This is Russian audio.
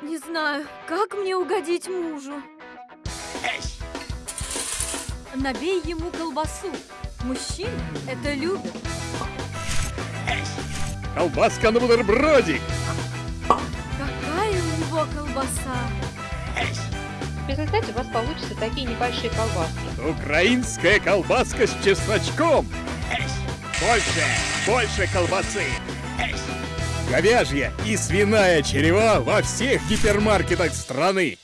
Не знаю, как мне угодить мужу. Набей ему колбасу. Мужчины это любят. Колбаска на бутербродик. Какая у него колбаса. В результате у вас получатся такие небольшие колбаски. Украинская колбаска с чесночком. Больше, больше колбасы. Говяжья и свиная черева во всех гипермаркетах страны.